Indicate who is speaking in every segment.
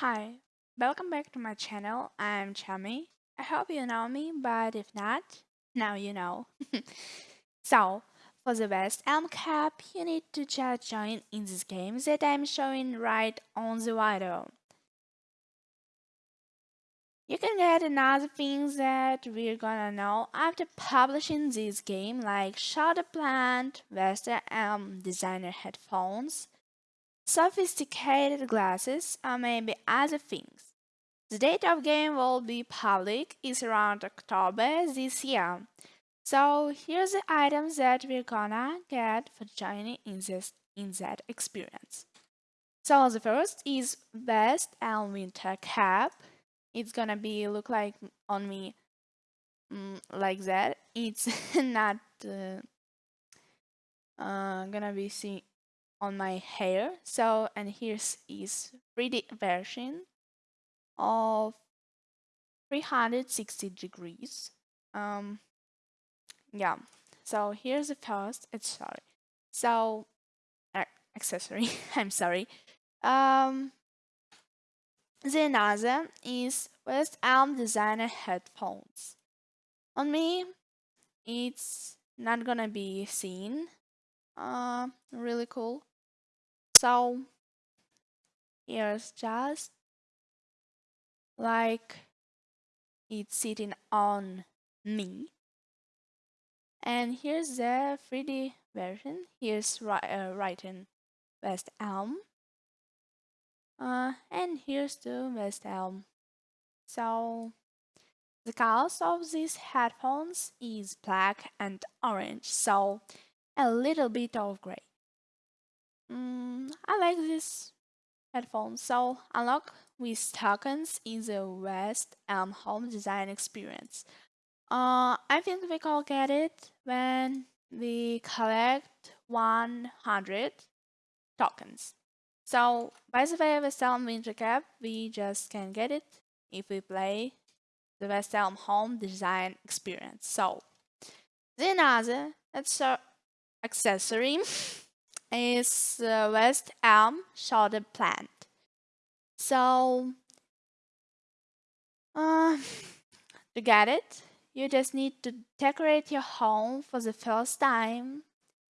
Speaker 1: Hi, welcome back to my channel. I'm Chami. I hope you know me, but if not, now you know. so, for the West Elm Cup, you need to just join in this game that I'm showing right on the video. You can get another things that we're gonna know after publishing this game like Shoulder Plant, Western Elm um, Designer headphones, sophisticated glasses, or maybe other things. The date of game will be public is around October this year. So here's the items that we're gonna get for joining in this in that experience. So the first is West Elm Winter Cap. It's gonna be look like on me mm, like that. It's not uh, uh, gonna be seen on my hair. So, and here's is 3D version of 360 degrees. Um, yeah. So here's the first. It's sorry. So, uh, accessory. I'm sorry. Um, the another is West Elm Designer headphones. On me, it's not gonna be seen. Uh, really cool. So here's just like it's sitting on me. And here's the 3D version. Here's uh, writing West Elm. Uh, and here's the West Elm. So the colors of these headphones is black and orange, so a little bit of gray. Mm, I like this headphone, so unlock with tokens in the West Elm Home Design Experience. Uh, I think we can get it when we collect 100 tokens. So, by the way, West Elm Winter Cap, we just can get it if we play the West Elm Home Design Experience. So, the another accessory is the West Elm Shoulder Plant. So, uh, to get it, you just need to decorate your home for the first time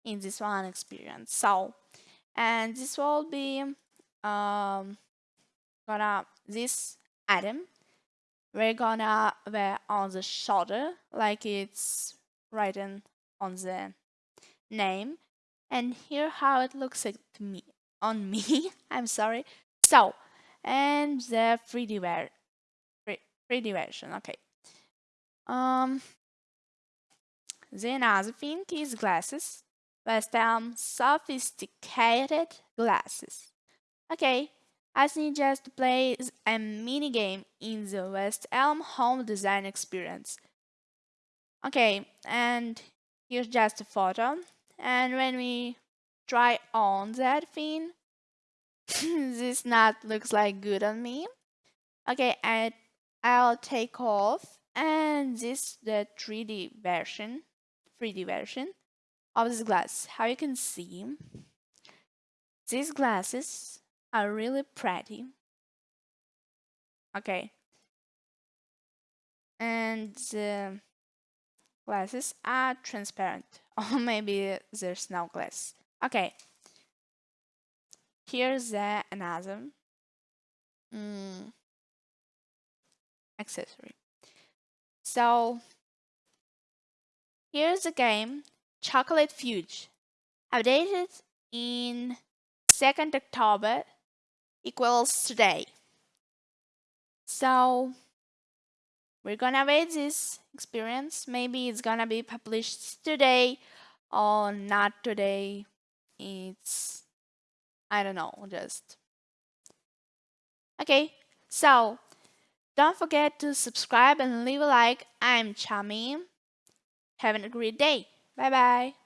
Speaker 1: in this one experience. So, and this will be um, gonna this item we're gonna wear on the shoulder like it's written on the name and here how it looks to me on me. I'm sorry. So and the 3D ver 3D version okay. Um then another thing is glasses West Elm sophisticated glasses. Okay I need just to play a mini game in the West Elm home design experience. Okay and here's just a photo and when we try on that thing this not looks like good on me. Okay and I'll take off and this the 3D version 3D version of this glass. How you can see these glasses are really pretty. Okay. And the glasses are transparent or maybe there's no glass. Okay, here's the another mm, accessory. So here's the game Chocolate Fudge, updated in 2nd October equals today. So we're gonna wait this experience. Maybe it's gonna be published today or not today. It's, I don't know, just. Okay, so don't forget to subscribe and leave a like. I'm Chami. Have a great day. Bye bye.